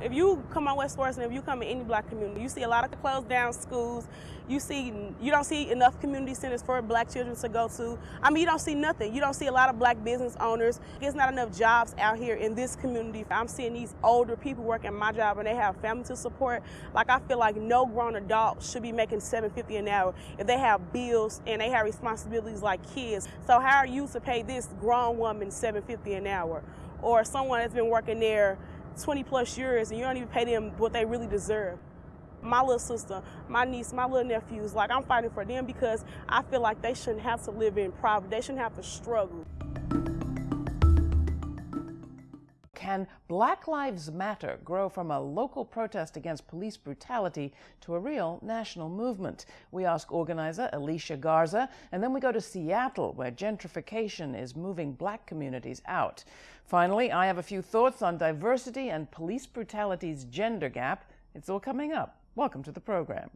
If you come on West and if you come in any black community, you see a lot of closed down schools. You see, you don't see enough community centers for black children to go to. I mean, you don't see nothing. You don't see a lot of black business owners. There's not enough jobs out here in this community. I'm seeing these older people working my job and they have family to support. Like I feel like no grown adult should be making 750 an hour if they have bills and they have responsibilities like kids. So how are you to pay this grown woman 750 an hour? Or someone that's been working there 20 plus years and you don't even pay them what they really deserve. My little sister, my niece, my little nephews, like I'm fighting for them because I feel like they shouldn't have to live in poverty. They shouldn't have to struggle. Can Black Lives Matter grow from a local protest against police brutality to a real national movement? We ask organizer Alicia Garza, and then we go to Seattle, where gentrification is moving black communities out. Finally, I have a few thoughts on diversity and police brutality's gender gap. It's all coming up. Welcome to the program.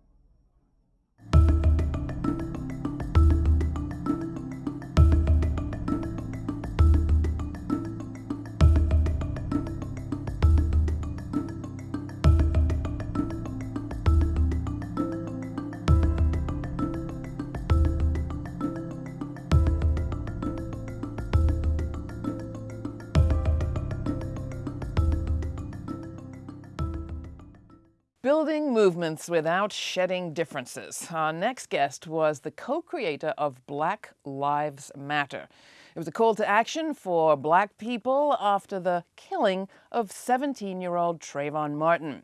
Building movements without shedding differences. Our next guest was the co creator of Black Lives Matter. It was a call to action for black people after the killing of 17 year old Trayvon Martin.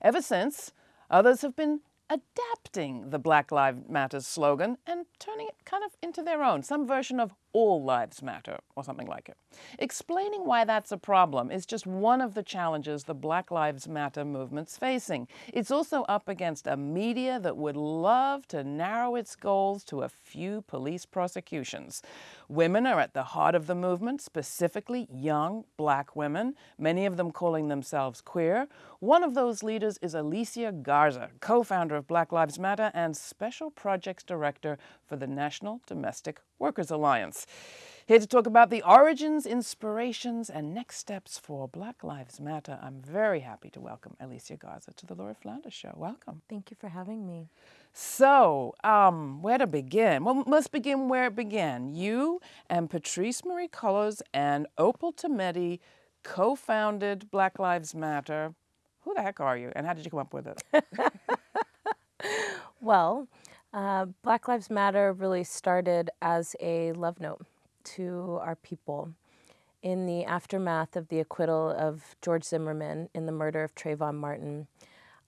Ever since, others have been adapting the Black Lives Matter slogan and turning it kind of into their own, some version of all lives matter, or something like it. Explaining why that's a problem is just one of the challenges the Black Lives Matter movement's facing. It's also up against a media that would love to narrow its goals to a few police prosecutions. Women are at the heart of the movement, specifically young black women, many of them calling themselves queer. One of those leaders is Alicia Garza, co-founder of Black Lives Matter and Special Projects Director for the National Domestic Workers Alliance. Here to talk about the origins, inspirations, and next steps for Black Lives Matter, I'm very happy to welcome Alicia Garza to the Laura Flanders Show. Welcome. Thank you for having me. So, um, where to begin? Well, let's begin where it began. You and Patrisse Marie Cullors and Opal Tometi co-founded Black Lives Matter. Who the heck are you, and how did you come up with it? well, uh, Black Lives Matter really started as a love note to our people. In the aftermath of the acquittal of George Zimmerman in the murder of Trayvon Martin,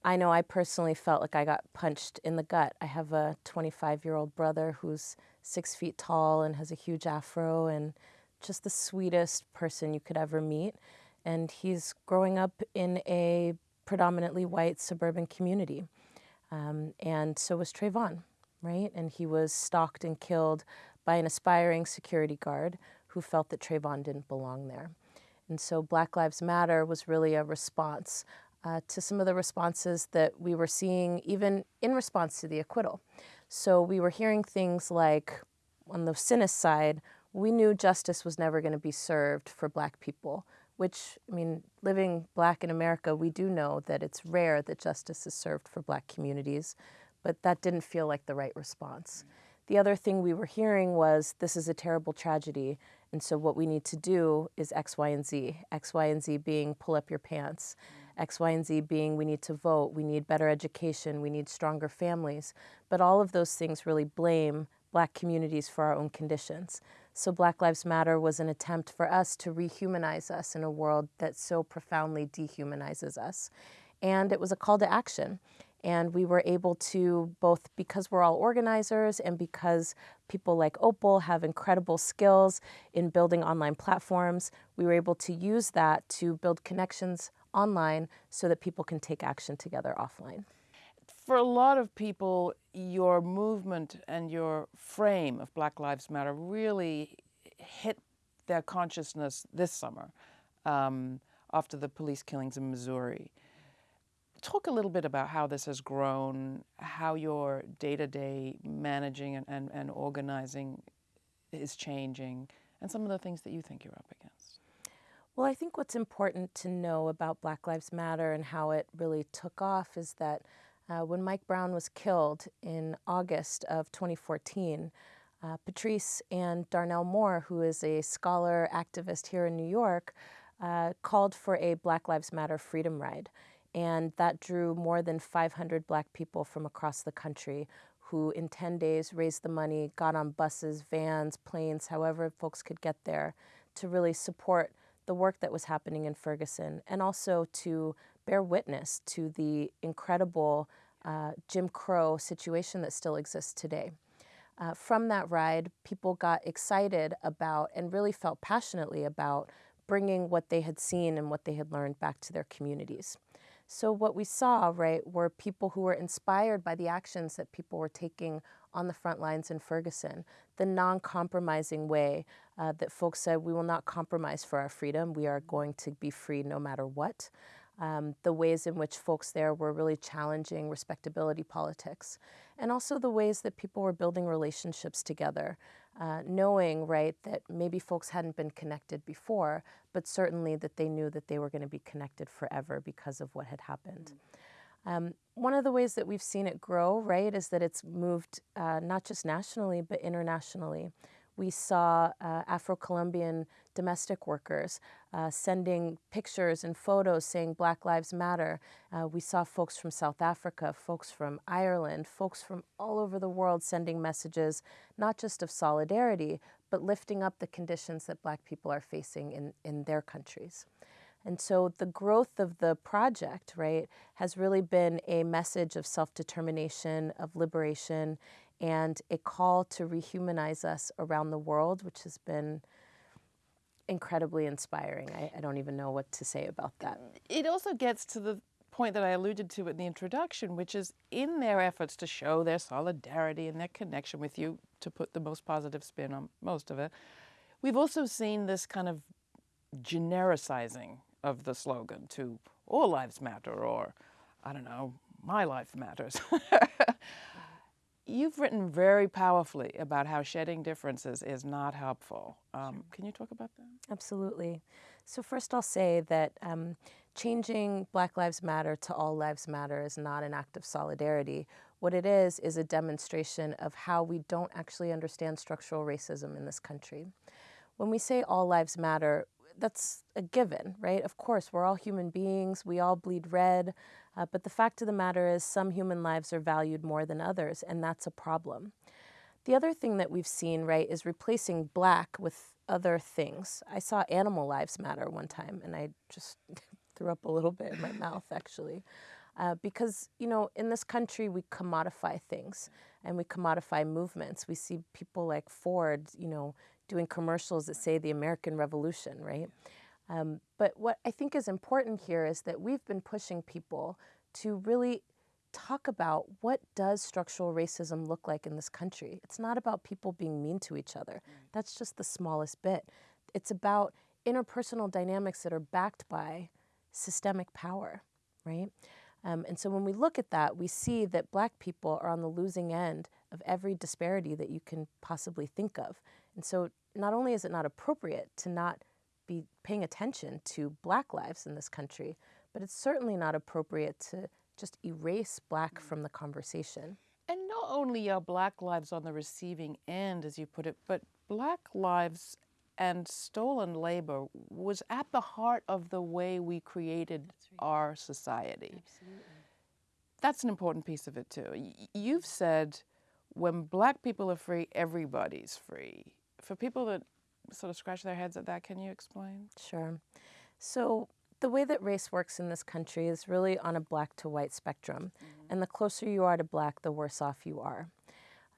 I know I personally felt like I got punched in the gut. I have a 25 year old brother who's six feet tall and has a huge afro and just the sweetest person you could ever meet. And he's growing up in a predominantly white suburban community. Um, and so was Trayvon right? And he was stalked and killed by an aspiring security guard who felt that Trayvon didn't belong there. And so Black Lives Matter was really a response uh, to some of the responses that we were seeing even in response to the acquittal. So we were hearing things like, on the cynic side, we knew justice was never going to be served for black people, which, I mean, living black in America, we do know that it's rare that justice is served for black communities but that didn't feel like the right response. The other thing we were hearing was this is a terrible tragedy, and so what we need to do is X, Y, and Z. X, Y, and Z being pull up your pants. X, Y, and Z being we need to vote, we need better education, we need stronger families. But all of those things really blame black communities for our own conditions. So Black Lives Matter was an attempt for us to rehumanize us in a world that so profoundly dehumanizes us. And it was a call to action. And we were able to, both because we're all organizers and because people like Opal have incredible skills in building online platforms, we were able to use that to build connections online so that people can take action together offline. For a lot of people, your movement and your frame of Black Lives Matter really hit their consciousness this summer um, after the police killings in Missouri talk a little bit about how this has grown, how your day-to-day managing and, and, and organizing is changing, and some of the things that you think you're up against. Well, I think what's important to know about Black Lives Matter and how it really took off is that uh, when Mike Brown was killed in August of 2014, uh, Patrisse and Darnell Moore, who is a scholar activist here in New York, uh, called for a Black Lives Matter freedom ride. And that drew more than 500 black people from across the country who, in 10 days, raised the money, got on buses, vans, planes, however folks could get there, to really support the work that was happening in Ferguson and also to bear witness to the incredible uh, Jim Crow situation that still exists today. Uh, from that ride, people got excited about and really felt passionately about bringing what they had seen and what they had learned back to their communities. So what we saw, right, were people who were inspired by the actions that people were taking on the front lines in Ferguson, the non-compromising way uh, that folks said, we will not compromise for our freedom. We are going to be free no matter what. Um, the ways in which folks there were really challenging respectability politics, and also the ways that people were building relationships together, uh, knowing, right, that maybe folks hadn't been connected before, but certainly that they knew that they were going to be connected forever because of what had happened. Mm. Um, one of the ways that we've seen it grow, right, is that it's moved uh, not just nationally, but internationally. We saw uh, Afro-Colombian domestic workers uh, sending pictures and photos saying Black Lives Matter. Uh, we saw folks from South Africa, folks from Ireland, folks from all over the world sending messages, not just of solidarity, but lifting up the conditions that Black people are facing in, in their countries. And so the growth of the project, right, has really been a message of self-determination, of liberation, and a call to rehumanize us around the world, which has been incredibly inspiring. I, I, don't even know what to say about that. It also gets to the point that I alluded to in the introduction, which is in their efforts to show their solidarity and their connection with you, to put the most positive spin on most of it, we've also seen this kind of genericizing of the slogan to all lives matter or, I don't know, my life matters. You've written very powerfully about how shedding differences is not helpful. Um, can you talk about that? Absolutely. So first I'll say that um, changing Black Lives Matter to All Lives Matter is not an act of solidarity. What it is is a demonstration of how we don't actually understand structural racism in this country. When we say all lives matter, that's a given, right? Of course, we're all human beings, we all bleed red, uh, but the fact of the matter is some human lives are valued more than others, and that's a problem. The other thing that we've seen, right, is replacing black with other things. I saw animal lives matter one time, and I just threw up a little bit in my mouth, actually. Uh, because, you know, in this country, we commodify things and we commodify movements. We see people like Ford, you know, doing commercials that say the American Revolution, right? Um, but what I think is important here is that we've been pushing people to really talk about what does structural racism look like in this country. It's not about people being mean to each other. That's just the smallest bit. It's about interpersonal dynamics that are backed by systemic power, right? Um, and so when we look at that, we see that black people are on the losing end of every disparity that you can possibly think of. And so not only is it not appropriate to not be paying attention to black lives in this country, but it's certainly not appropriate to just erase black from the conversation. And not only are black lives on the receiving end, as you put it, but black lives and stolen labor was at the heart of the way we created right. our society. Absolutely. That's an important piece of it too. You've said when black people are free, everybody's free. For people that sort of scratch their heads at that, can you explain? Sure. So the way that race works in this country is really on a black to white spectrum. Mm -hmm. And the closer you are to black, the worse off you are.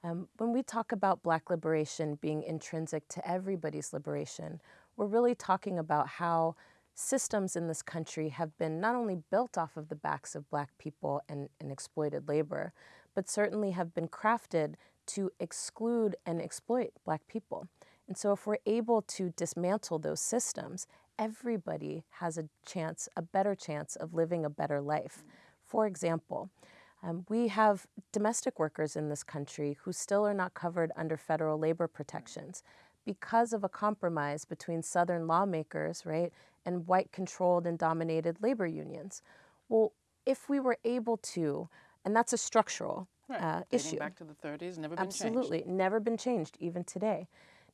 Um, when we talk about black liberation being intrinsic to everybody's liberation, we're really talking about how systems in this country have been not only built off of the backs of black people and, and exploited labor, but certainly have been crafted to exclude and exploit black people. And so if we're able to dismantle those systems, everybody has a chance, a better chance of living a better life. For example, um, we have domestic workers in this country who still are not covered under federal labor protections because of a compromise between Southern lawmakers, right, and white controlled and dominated labor unions. Well, if we were able to, and that's a structural Right. uh, issue. back to the 30s, never been Absolutely, changed. never been changed even today.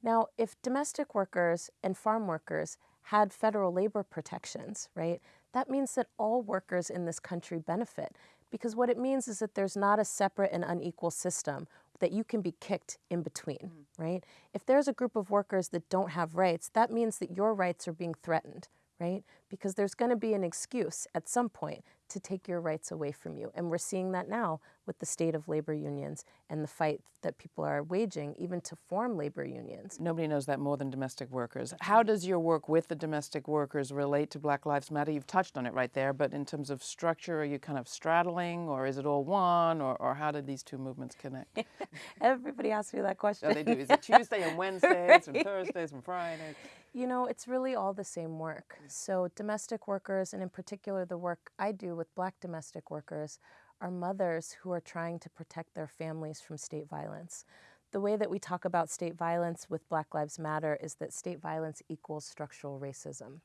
Now, if domestic workers and farm workers had federal labor protections, right, that means that all workers in this country benefit. Because what it means is that there's not a separate and unequal system that you can be kicked in between, right? If there's a group of workers that don't have rights, that means that your rights are being threatened, right? Because there's going to be an excuse at some point to take your rights away from you. And we're seeing that now with the state of labor unions and the fight that people are waging, even to form labor unions. Nobody knows that more than domestic workers. How does your work with the domestic workers relate to Black Lives Matter? You've touched on it right there, but in terms of structure, are you kind of straddling, or is it all one, or, or how did these two movements connect? Everybody asks me that question. Oh, they do. Is it Tuesday and Wednesdays and Thursdays and Fridays? You know, it's really all the same work. So, domestic workers, and in particular the work I do with black domestic workers, are mothers who are trying to protect their families from state violence. The way that we talk about state violence with Black Lives Matter is that state violence equals structural racism.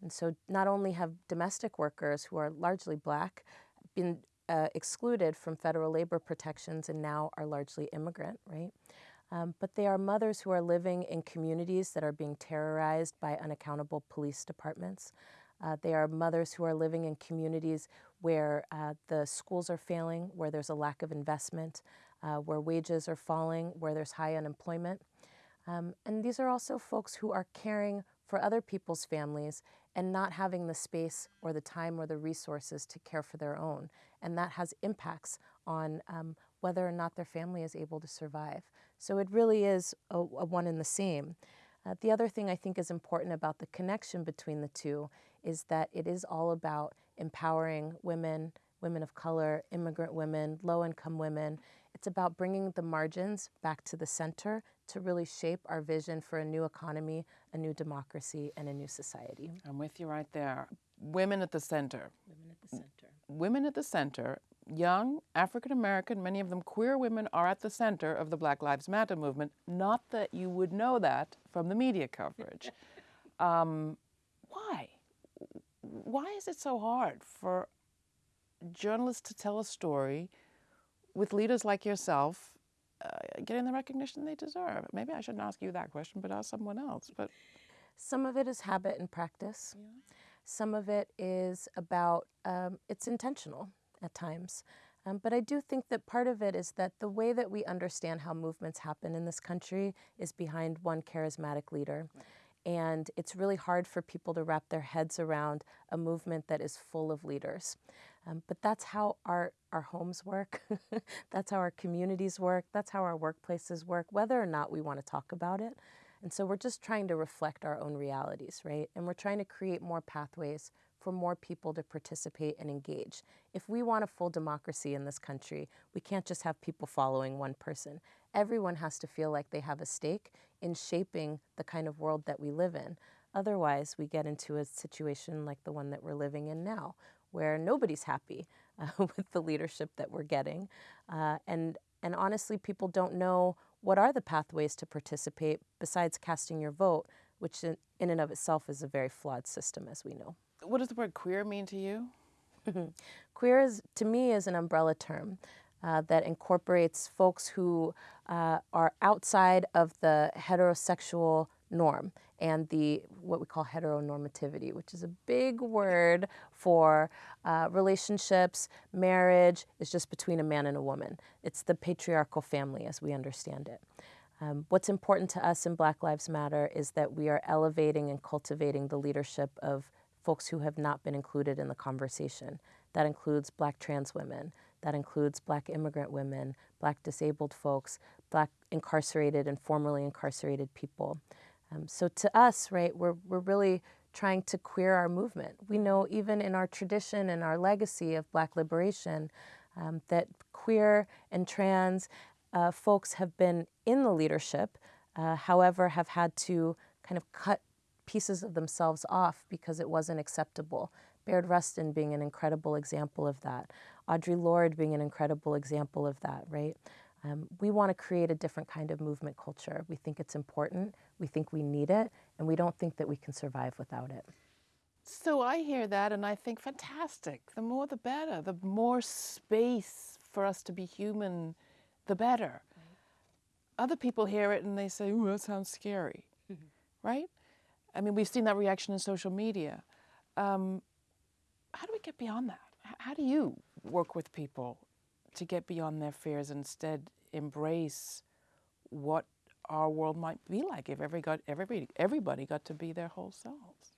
And so, not only have domestic workers who are largely black been uh, excluded from federal labor protections and now are largely immigrant, right? Um, but they are mothers who are living in communities that are being terrorized by unaccountable police departments. Uh, they are mothers who are living in communities where uh, the schools are failing, where there's a lack of investment, uh, where wages are falling, where there's high unemployment. Um, and these are also folks who are caring for other people's families and not having the space or the time or the resources to care for their own. And that has impacts on um, whether or not their family is able to survive. So it really is a, a one and the same. Uh, the other thing I think is important about the connection between the two is that it is all about empowering women, women of color, immigrant women, low income women. It's about bringing the margins back to the center to really shape our vision for a new economy, a new democracy, and a new society. I'm with you right there. Women at the center. Women at the center. Women at the center, young, African American, many of them queer women, are at the center of the Black Lives Matter movement. Not that you would know that from the media coverage. um, why? Why is it so hard for journalists to tell a story with leaders like yourself uh, getting the recognition they deserve? Maybe I shouldn't ask you that question, but ask someone else. But Some of it is habit and practice. Some of it is about, um, it's intentional at times. Um, but I do think that part of it is that the way that we understand how movements happen in this country is behind one charismatic leader. And it's really hard for people to wrap their heads around a movement that is full of leaders. Um, but that's how our, our homes work. that's how our communities work. That's how our workplaces work, whether or not we want to talk about it. And so we're just trying to reflect our own realities, right? And we're trying to create more pathways for more people to participate and engage. If we want a full democracy in this country, we can't just have people following one person. Everyone has to feel like they have a stake in shaping the kind of world that we live in. Otherwise, we get into a situation like the one that we're living in now, where nobody's happy uh, with the leadership that we're getting. Uh, and, and honestly, people don't know what are the pathways to participate besides casting your vote, which in, in and of itself is a very flawed system, as we know. What does the word queer mean to you? Queer is, to me, is an umbrella term uh, that incorporates folks who uh, are outside of the heterosexual norm and the what we call heteronormativity, which is a big word for uh, relationships. Marriage is just between a man and a woman. It's the patriarchal family as we understand it. Um, what's important to us in Black Lives Matter is that we are elevating and cultivating the leadership of folks who have not been included in the conversation. That includes black trans women, that includes black immigrant women, black disabled folks, black incarcerated and formerly incarcerated people. Um, so to us, right, we're, we're really trying to queer our movement. We know even in our tradition and our legacy of black liberation um, that queer and trans uh, folks have been in the leadership, uh, however, have had to kind of cut pieces of themselves off because it wasn't acceptable. Bayard Rustin being an incredible example of that. Audre Lorde being an incredible example of that, right? Um, we want to create a different kind of movement culture. We think it's important, we think we need it, and we don't think that we can survive without it. So I hear that and I think, fantastic. The more the better. The more space for us to be human, the better. Right. Other people hear it and they say, ooh, that sounds scary, mm-hmm. right? I mean, we've seen that reaction in social media. Um, how do we get beyond that? How do you work with people to get beyond their fears and instead embrace what our world might be like if every got, everybody, everybody got to be their whole selves?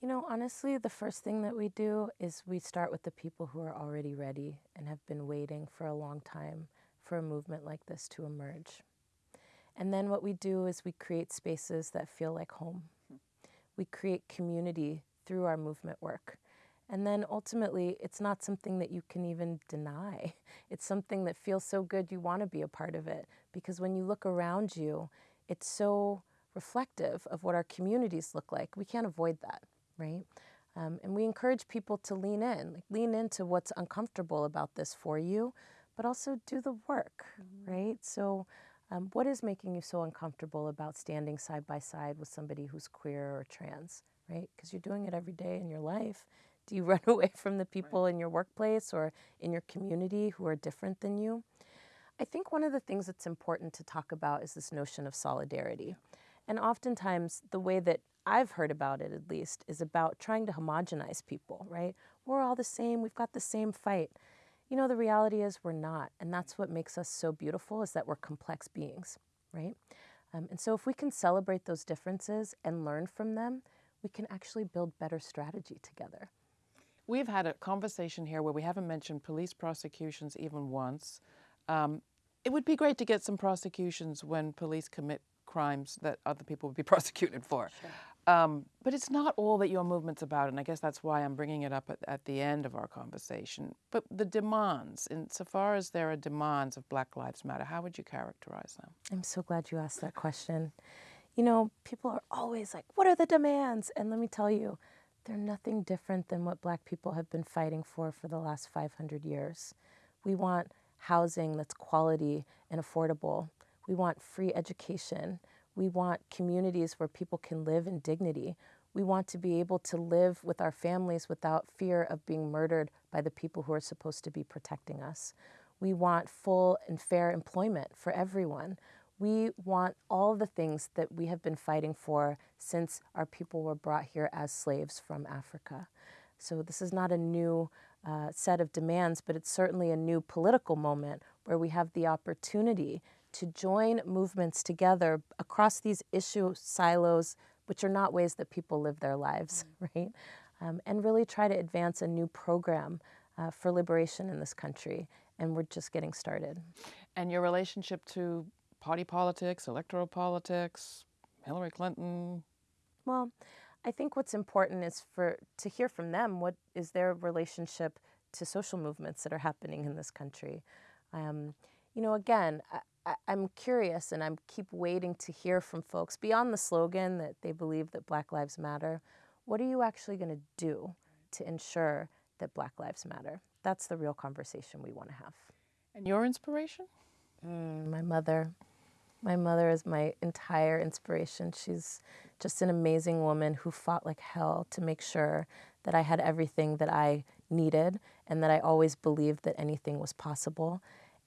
You know, honestly, the first thing that we do is we start with the people who are already ready and have been waiting for a long time for a movement like this to emerge. And then what we do is we create spaces that feel like home. We create community through our movement work. And then ultimately, it's not something that you can even deny. It's something that feels so good you want to be a part of it. Because when you look around you, it's so reflective of what our communities look like. We can't avoid that right? Um, and we encourage people to lean in, like lean into what's uncomfortable about this for you, but also do the work, mm-hmm. right? So, um, what is making you so uncomfortable about standing side by side with somebody who's queer or trans, right? Because you're doing it every day in your life. Do you run away from the people right. in your workplace or in your community who are different than you? I think one of the things that's important to talk about is this notion of solidarity. And oftentimes, the way that I've heard about it at least, is about trying to homogenize people, right? We're all the same, we've got the same fight. You know, the reality is we're not. And that's what makes us so beautiful is that we're complex beings, right? Um, and so if we can celebrate those differences and learn from them, we can actually build better strategy together. We've had a conversation here where we haven't mentioned police prosecutions even once. Um, it would be great to get some prosecutions when police commit crimes that other people would be prosecuted for. Sure. Um, but it's not all that your movement's about, and I guess that's why I'm bringing it up at, at, the end of our conversation. But the demands, insofar as there are demands of Black Lives Matter, how would you characterize them? I'm so glad you asked that question. You know, people are always like, what are the demands? And let me tell you, they're nothing different than what Black people have been fighting for for the last 500 years. We want housing that's quality and affordable. We want free education. We want communities where people can live in dignity. We want to be able to live with our families without fear of being murdered by the people who are supposed to be protecting us. We want full and fair employment for everyone. We want all the things that we have been fighting for since our people were brought here as slaves from Africa. So this is not a new uh, set of demands, but it's certainly a new political moment where we have the opportunity to join movements together across these issue silos, which are not ways that people live their lives, mm. right? Um, and really try to advance a new program uh, for liberation in this country. And we're just getting started. And your relationship to party politics, electoral politics, Hillary Clinton? Well, I think what's important is for to hear from them what is their relationship to social movements that are happening in this country. Um, you know, again, I, am curious and I keep waiting to hear from folks beyond the slogan that they believe that Black Lives Matter. What are you actually going to do to ensure that Black Lives Matter? That's the real conversation we want to have. And your inspiration? Mm, my mother. My mother is my entire inspiration. She's just an amazing woman who fought like hell to make sure that I had everything that I needed and that I always believed that anything was possible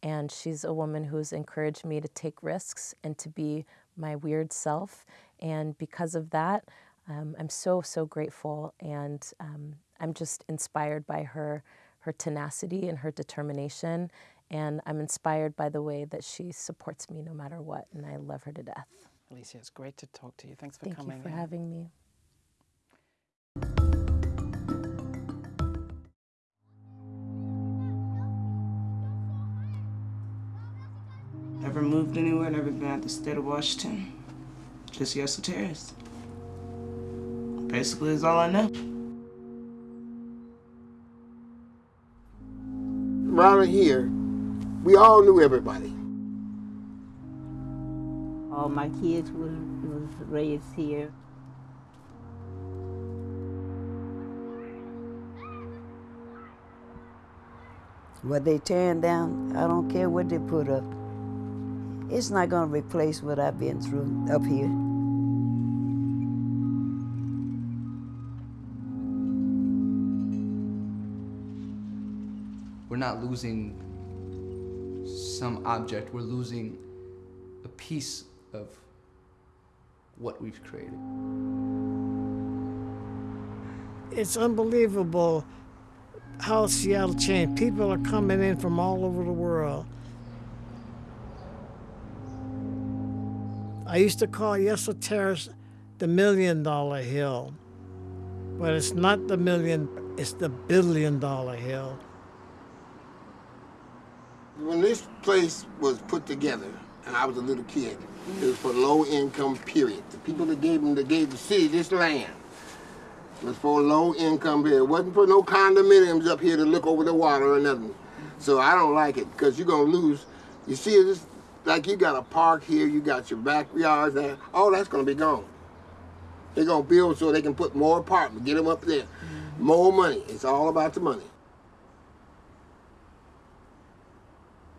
and she's a woman who's encouraged me to take risks and to be my weird self. And because of that, um, I'm so, so grateful. And um, I'm just inspired by her, her tenacity and her determination. And I'm inspired by the way that she supports me no matter what. And I love her to death. Alicia, it's great to talk to you. Thanks for Thank coming. Thank you for in. having me. Anywhere, at the state of Washington. Just Yesler Terrace. Basically, is all I know. Around here, we all knew everybody. All my kids was, was raised here. What they tearing down, I don't care what they put up. It's not going to replace what I've been through up here. We're not losing some object, we're losing a piece of what we've created. It's unbelievable how Seattle changed. People are coming in from all over the world. I used to call Yesler Terrace the million dollar hill, but it's not the million, it's the billion dollar hill. When this place was put together, and I was a little kid, it was for low income period. The people that gave them, that gave the city this land was for low income period. It wasn't for no condominiums up here to look over the water or nothing. So I don't like it because you're gonna lose. You see, it's like you got a park here, you got your backyards there. All that's gonna be gone. They're gonna build so they can put more apartments, get them up there. Mm-hmm. More money. It's all about the money.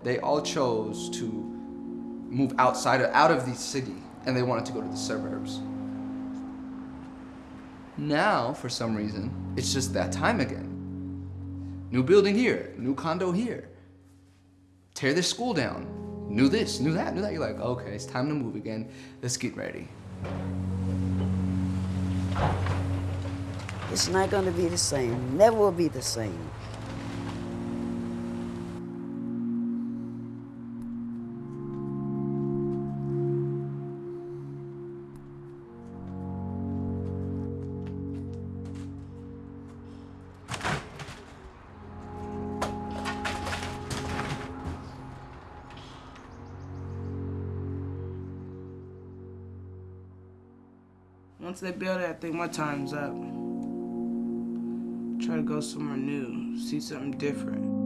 They all chose to move outside of, out of the city and they wanted to go to the suburbs. Now, for some reason, it's just that time again. New building here, new condo here. Tear this school down. New this, new that, new that. You're like, okay, it's time to move again. Let's get ready. It's not going to be the same. Never will be the same. Once they build it, I think my time's up. Try to go somewhere new, see something different.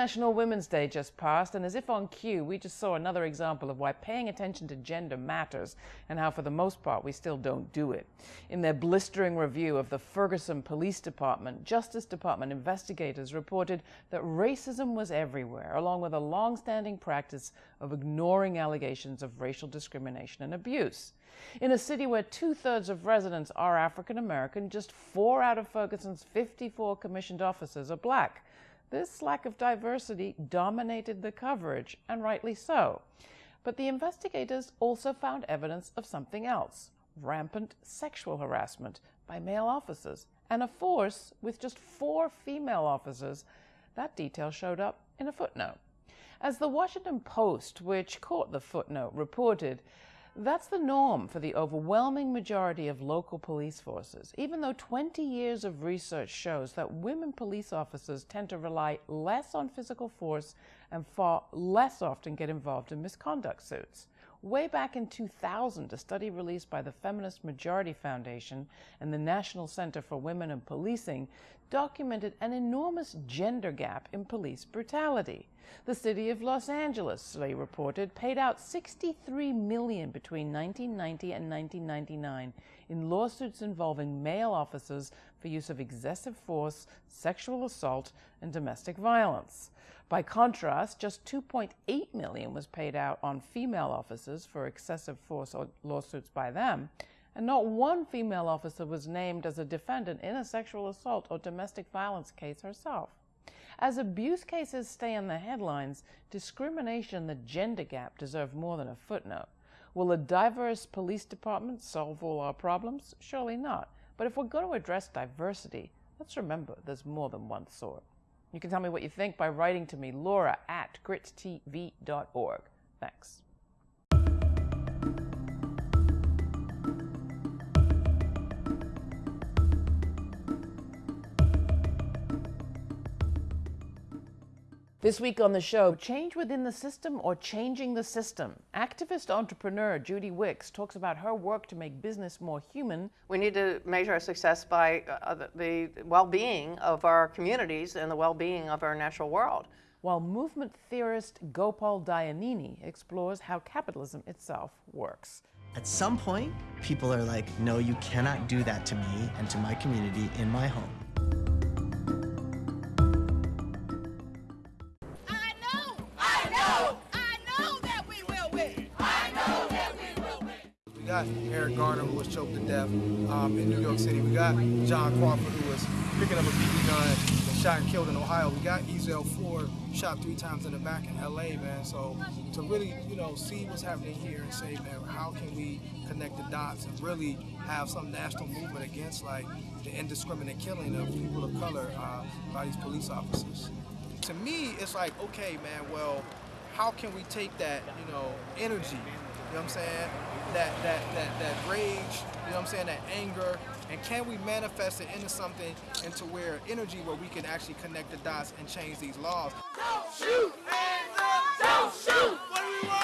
International Women's Day just passed, and as if on cue, we just saw another example of why paying attention to gender matters and how, for the most part, we still don't do it. In their blistering review of the Ferguson Police Department, Justice Department investigators reported that racism was everywhere, along with a long standing practice of ignoring allegations of racial discrimination and abuse. In a city where two thirds of residents are African American, just four out of Ferguson's 54 commissioned officers are black. This lack of diversity dominated the coverage, and rightly so. But the investigators also found evidence of something else rampant sexual harassment by male officers, and a force with just four female officers. That detail showed up in a footnote. As the Washington Post, which caught the footnote, reported, that's the norm for the overwhelming majority of local police forces, even though 20 years of research shows that women police officers tend to rely less on physical force and far less often get involved in misconduct suits. Way back in 2000, a study released by the Feminist Majority Foundation and the National Center for Women in Policing documented an enormous gender gap in police brutality. The city of Los Angeles, they reported, paid out 63 million between 1990 and 1999 in lawsuits involving male officers for use of excessive force, sexual assault, and domestic violence. By contrast, just 2.8 million was paid out on female officers for excessive force or lawsuits by them, and not one female officer was named as a defendant in a sexual assault or domestic violence case herself. As abuse cases stay in the headlines, discrimination and the gender gap deserve more than a footnote. Will a diverse police department solve all our problems? Surely not. But if we're going to address diversity, let's remember there's more than one sort. You can tell me what you think by writing to me, laura at grittv.org. Thanks. This week on the show, change within the system or changing the system. Activist entrepreneur Judy Wicks talks about her work to make business more human. We need to measure our success by uh, the, the well being of our communities and the well being of our natural world. While movement theorist Gopal Dayaneni explores how capitalism itself works. At some point, people are like, no, you cannot do that to me and to my community in my home. Got Eric Garner, who was choked to death um, in New York City. We got John Crawford, who was picking up a BB gun and shot and killed in Ohio. We got Ezell Ford, shot three times in the back in LA, man. So to really, you know, see what's happening here and say, man, how can we connect the dots and really have some national movement against like the indiscriminate killing of people of color uh, by these police officers? To me, it's like, okay, man, well, how can we take that, you know, energy, you know what I'm saying? That, that, that, that rage, you know what I'm saying? That anger. And can we manifest it into something, into where energy where we can actually connect the dots and change these laws? Don't shoot! Hands up! Don't shoot! What do we want?